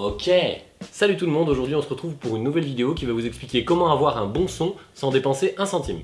Ok Salut tout le monde, aujourd'hui on se retrouve pour une nouvelle vidéo qui va vous expliquer comment avoir un bon son sans dépenser un centime.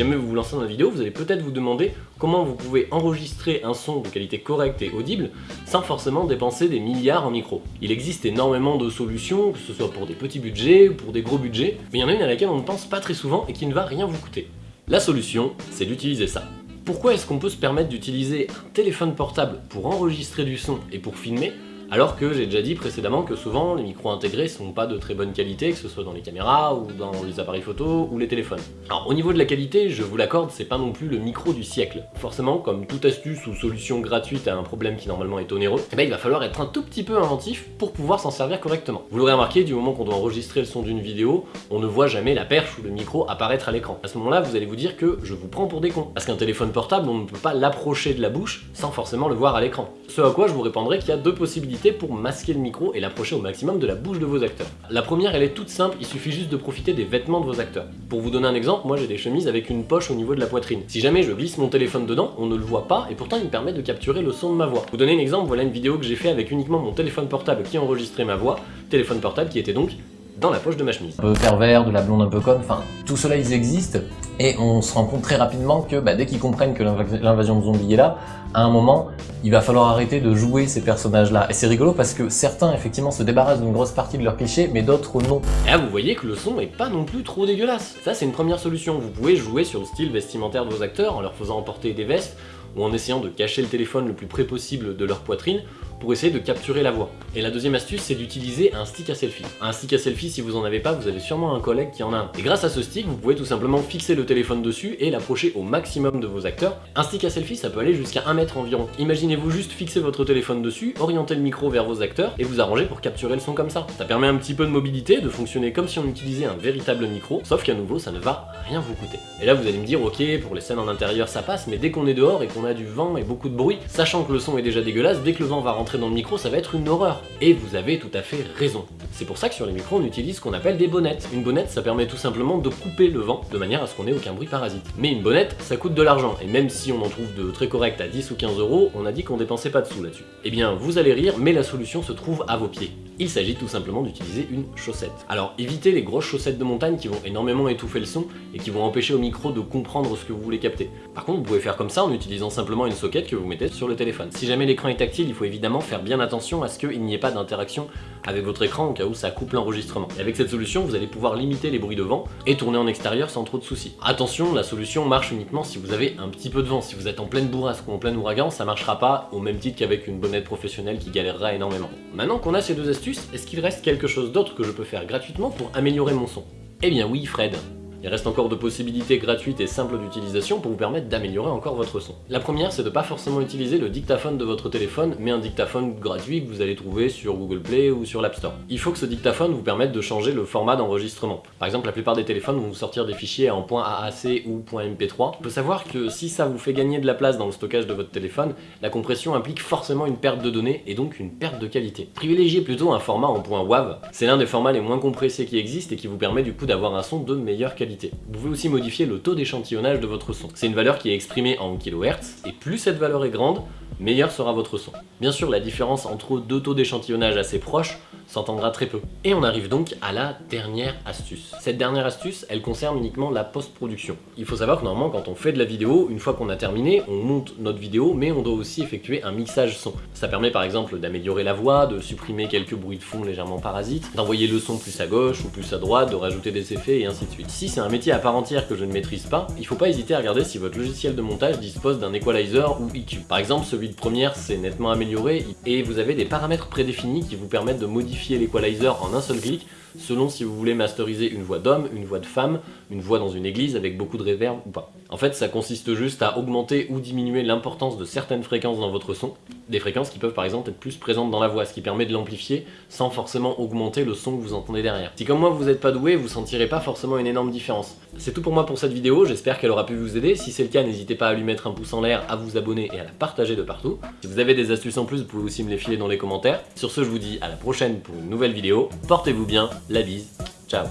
Jamais vous vous lancez dans la vidéo, vous allez peut-être vous demander comment vous pouvez enregistrer un son de qualité correcte et audible sans forcément dépenser des milliards en micro. Il existe énormément de solutions, que ce soit pour des petits budgets ou pour des gros budgets, mais il y en a une à laquelle on ne pense pas très souvent et qui ne va rien vous coûter. La solution, c'est d'utiliser ça. Pourquoi est-ce qu'on peut se permettre d'utiliser un téléphone portable pour enregistrer du son et pour filmer alors que j'ai déjà dit précédemment que souvent les micros intégrés sont pas de très bonne qualité, que ce soit dans les caméras ou dans les appareils photo ou les téléphones. Alors au niveau de la qualité, je vous l'accorde, c'est pas non plus le micro du siècle. Forcément, comme toute astuce ou solution gratuite à un problème qui normalement est onéreux, eh ben, il va falloir être un tout petit peu inventif pour pouvoir s'en servir correctement. Vous l'aurez remarqué, du moment qu'on doit enregistrer le son d'une vidéo, on ne voit jamais la perche ou le micro apparaître à l'écran. À ce moment-là, vous allez vous dire que je vous prends pour des cons. Parce qu'un téléphone portable, on ne peut pas l'approcher de la bouche sans forcément le voir à l'écran. Ce à quoi je vous répondrai qu'il y a deux possibilités pour masquer le micro et l'approcher au maximum de la bouche de vos acteurs. La première, elle est toute simple, il suffit juste de profiter des vêtements de vos acteurs. Pour vous donner un exemple, moi j'ai des chemises avec une poche au niveau de la poitrine. Si jamais je glisse mon téléphone dedans, on ne le voit pas et pourtant il me permet de capturer le son de ma voix. Pour vous donner un exemple, voilà une vidéo que j'ai fait avec uniquement mon téléphone portable qui enregistrait ma voix, téléphone portable qui était donc dans la poche de ma chemise. Un peu pervers, de la blonde un peu conne, enfin, tout cela ils existent, et on se rend compte très rapidement que bah, dès qu'ils comprennent que l'invasion de zombies est là, à un moment, il va falloir arrêter de jouer ces personnages-là. Et c'est rigolo parce que certains, effectivement, se débarrassent d'une grosse partie de leurs clichés, mais d'autres non. Et là, vous voyez que le son est pas non plus trop dégueulasse. Ça, c'est une première solution. Vous pouvez jouer sur le style vestimentaire de vos acteurs en leur faisant emporter des vestes, ou en essayant de cacher le téléphone le plus près possible de leur poitrine, pour essayer de capturer la voix. Et la deuxième astuce, c'est d'utiliser un stick à selfie. Un stick à selfie, si vous en avez pas, vous avez sûrement un collègue qui en a un. Et grâce à ce stick, vous pouvez tout simplement fixer le téléphone dessus et l'approcher au maximum de vos acteurs. Un stick à selfie, ça peut aller jusqu'à 1 mètre environ. Imaginez-vous juste fixer votre téléphone dessus, orienter le micro vers vos acteurs et vous arranger pour capturer le son comme ça. Ça permet un petit peu de mobilité, de fonctionner comme si on utilisait un véritable micro, sauf qu'à nouveau, ça ne va rien vous coûter. Et là, vous allez me dire, ok, pour les scènes en intérieur, ça passe, mais dès qu'on est dehors et qu'on a du vent et beaucoup de bruit, sachant que le son est déjà dégueulasse, dès que le vent va rentrer dans le micro, ça va être une horreur. Et vous avez tout à fait raison. C'est pour ça que sur les micros, on utilise ce qu'on appelle des bonnettes. Une bonnette, ça permet tout simplement de couper le vent, de manière à ce qu'on ait aucun bruit parasite. Mais une bonnette, ça coûte de l'argent, et même si on en trouve de très corrects à 10 ou 15 euros, on a dit qu'on dépensait pas de sous là-dessus. Eh bien, vous allez rire, mais la solution se trouve à vos pieds. Il s'agit tout simplement d'utiliser une chaussette. Alors évitez les grosses chaussettes de montagne qui vont énormément étouffer le son et qui vont empêcher au micro de comprendre ce que vous voulez capter. Par contre, vous pouvez faire comme ça en utilisant simplement une socket que vous mettez sur le téléphone. Si jamais l'écran est tactile, il faut évidemment faire bien attention à ce qu'il n'y ait pas d'interaction avec votre écran au cas où ça coupe l'enregistrement. Et avec cette solution, vous allez pouvoir limiter les bruits de vent et tourner en extérieur sans trop de soucis. Attention, la solution marche uniquement si vous avez un petit peu de vent. Si vous êtes en pleine bourrasque ou en plein ouragan, ça marchera pas au même titre qu'avec une bonnette professionnelle qui galérera énormément. Maintenant qu'on a ces deux astuces, est-ce qu'il reste quelque chose d'autre que je peux faire gratuitement pour améliorer mon son? Eh bien oui Fred, il reste encore de possibilités gratuites et simples d'utilisation pour vous permettre d'améliorer encore votre son. La première, c'est de pas forcément utiliser le dictaphone de votre téléphone, mais un dictaphone gratuit que vous allez trouver sur Google Play ou sur l'App Store. Il faut que ce dictaphone vous permette de changer le format d'enregistrement. Par exemple, la plupart des téléphones vont vous sortir des fichiers en .AAC ou .mp3. Il faut savoir que si ça vous fait gagner de la place dans le stockage de votre téléphone, la compression implique forcément une perte de données et donc une perte de qualité. Privilégiez plutôt un format en .wav. C'est l'un des formats les moins compressés qui existent et qui vous permet du coup d'avoir un son de meilleure qualité. Vous pouvez aussi modifier le taux d'échantillonnage de votre son. C'est une valeur qui est exprimée en kHz, et plus cette valeur est grande, meilleur sera votre son. Bien sûr, la différence entre deux taux d'échantillonnage assez proches s'entendra très peu. Et on arrive donc à la dernière astuce. Cette dernière astuce, elle concerne uniquement la post-production. Il faut savoir que normalement, quand on fait de la vidéo, une fois qu'on a terminé, on monte notre vidéo, mais on doit aussi effectuer un mixage son. Ça permet par exemple d'améliorer la voix, de supprimer quelques bruits de fond légèrement parasites, d'envoyer le son plus à gauche ou plus à droite, de rajouter des effets et ainsi de suite. Si c'est un métier à part entière que je ne maîtrise pas, il faut pas hésiter à regarder si votre logiciel de montage dispose d'un equalizer ou EQ. Par exemple, celui de première, c'est nettement amélioré et vous avez des paramètres prédéfinis qui vous permettent de modifier l'equalizer en un seul clic selon si vous voulez masteriser une voix d'homme, une voix de femme, une voix dans une église avec beaucoup de réverb ou pas. En fait, ça consiste juste à augmenter ou diminuer l'importance de certaines fréquences dans votre son, des fréquences qui peuvent par exemple être plus présentes dans la voix, ce qui permet de l'amplifier sans forcément augmenter le son que vous entendez derrière. Si comme moi vous n'êtes pas doué, vous sentirez pas forcément une énorme différence. C'est tout pour moi pour cette vidéo, j'espère qu'elle aura pu vous aider. Si c'est le cas, n'hésitez pas à lui mettre un pouce en l'air, à vous abonner et à la partager de partout. Si vous avez des astuces en plus, vous pouvez aussi me les filer dans les commentaires. Sur ce, je vous dis à la prochaine pour une nouvelle vidéo. Portez-vous bien, la bise, ciao